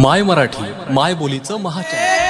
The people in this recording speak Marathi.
माय मराठी माय बोलीचं महाचॅनल